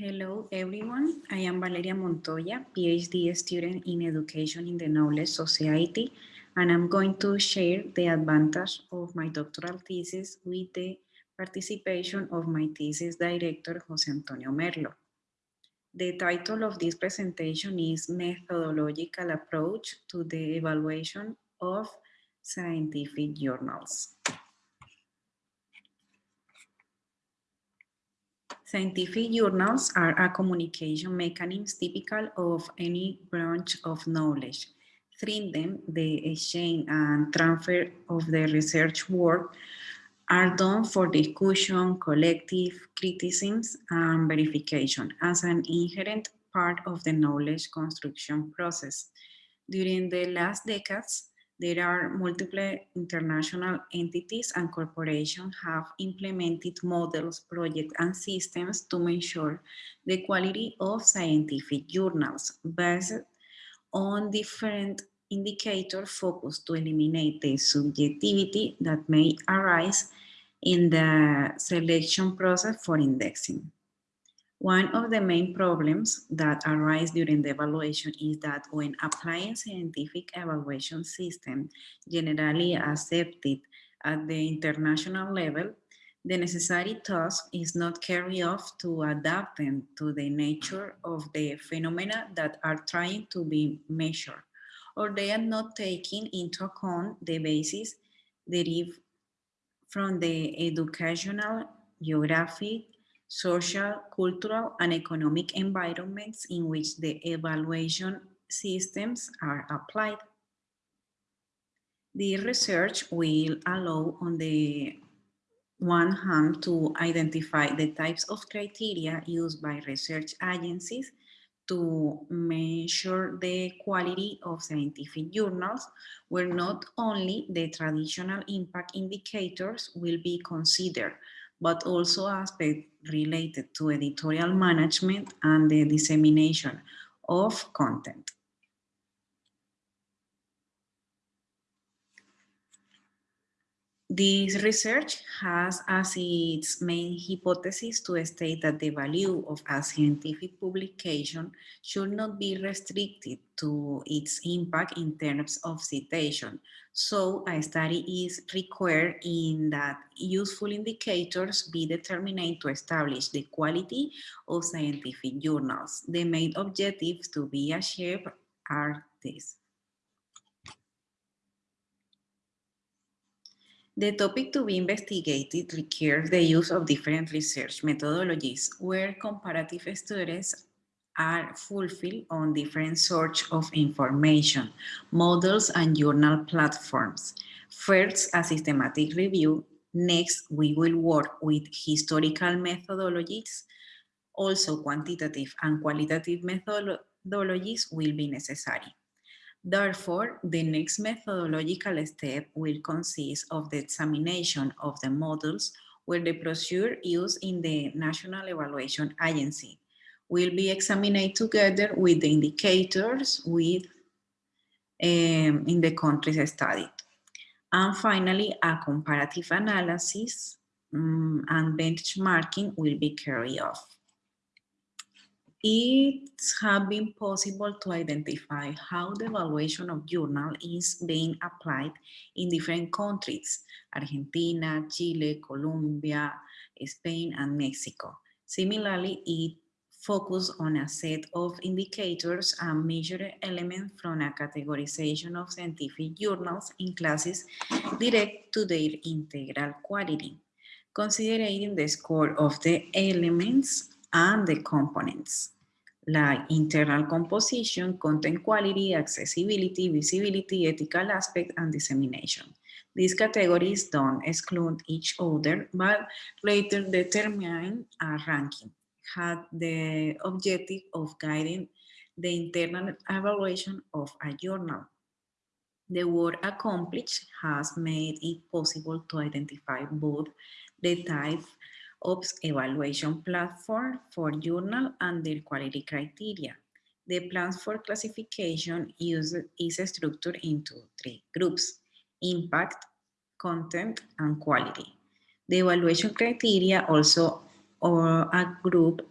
Hello, everyone. I am Valeria Montoya, PhD student in Education in the Knowledge Society, and I'm going to share the advantage of my doctoral thesis with the participation of my thesis director, Jose Antonio Merlo. The title of this presentation is Methodological Approach to the Evaluation of Scientific Journals. Scientific journals are a communication mechanism typical of any branch of knowledge. Through them, the exchange and transfer of the research work are done for discussion, collective criticisms, and verification as an inherent part of the knowledge construction process. During the last decades, there are multiple international entities and corporations have implemented models, projects, and systems to measure the quality of scientific journals based on different indicators focused to eliminate the subjectivity that may arise in the selection process for indexing. One of the main problems that arise during the evaluation is that when applying scientific evaluation system generally accepted at the international level, the necessary task is not carried off to adapt them to the nature of the phenomena that are trying to be measured, or they are not taking into account the basis derived from the educational, geographic, social, cultural, and economic environments in which the evaluation systems are applied. The research will allow on the one hand to identify the types of criteria used by research agencies to measure the quality of scientific journals, where not only the traditional impact indicators will be considered, but also aspects related to editorial management and the dissemination of content. This research has as its main hypothesis to state that the value of a scientific publication should not be restricted to its impact in terms of citation. So a study is required in that useful indicators be determined to establish the quality of scientific journals. The main objectives to be achieved are these. The topic to be investigated requires the use of different research methodologies where comparative studies are fulfilled on different sorts of information, models and journal platforms. First, a systematic review. Next, we will work with historical methodologies. Also, quantitative and qualitative methodologies will be necessary. Therefore, the next methodological step will consist of the examination of the models where the procedure used in the National Evaluation Agency will be examined together with the indicators with um, in the countries studied. And finally, a comparative analysis um, and benchmarking will be carried off it has been possible to identify how the evaluation of journal is being applied in different countries, Argentina, Chile, Colombia, Spain, and Mexico. Similarly, it focused on a set of indicators and measured elements from a categorization of scientific journals in classes direct to their integral quality, considering the score of the elements and the components, like internal composition, content quality, accessibility, visibility, ethical aspect, and dissemination. These categories don't exclude each other, but later determine a ranking, had the objective of guiding the internal evaluation of a journal. The work accomplished has made it possible to identify both the type OPS evaluation platform for journal and their quality criteria. The plans for classification use, is structured into three groups, impact, content, and quality. The evaluation criteria also are a group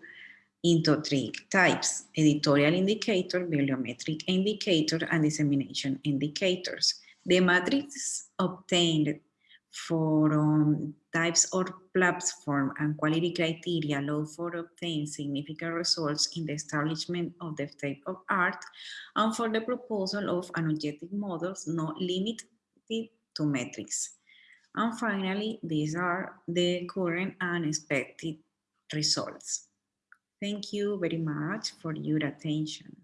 into three types, editorial indicator, bibliometric indicator, and dissemination indicators. The matrix obtained for um, types or platform and quality criteria allow for obtaining significant results in the establishment of the state of art and for the proposal of energetic models not limited to metrics. And finally, these are the current and expected results. Thank you very much for your attention.